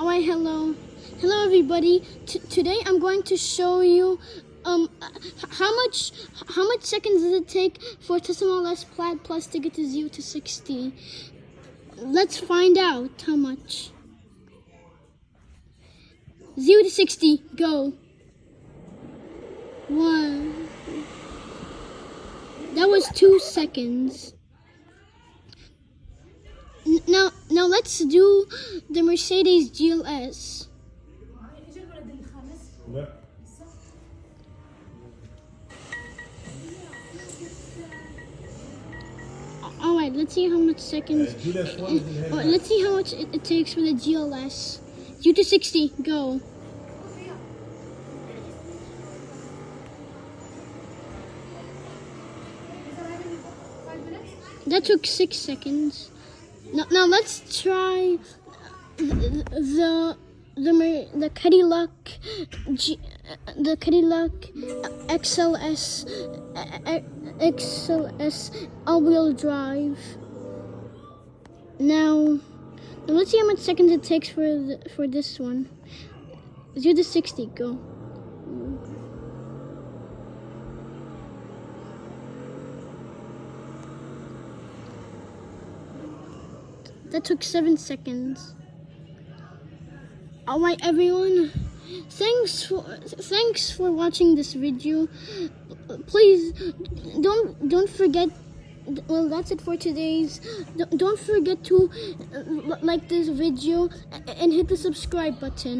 Alright, hello. Hello everybody. T today I'm going to show you um how much how much seconds does it take for Tesla S Plaid Plus to get to 0 to 60. Let's find out how much. 0 to 60, go. 1 That was 2 seconds. Now let's do the Mercedes GLS. Alright, let's see how much seconds. Uh, uh, let's see how much it, it takes for the GLS. You to 60, go. That took six seconds. Now, now let's try the the the Cadillac G, the Cadillac XLS XLS all-wheel drive. Now, now let's see how much seconds it takes for the, for this one. Zero to sixty, go. That took seven seconds. All right, everyone. Thanks for thanks for watching this video. Please don't don't forget. Well, that's it for today's. Don't- Don't forget to uh, like this video and hit the subscribe button.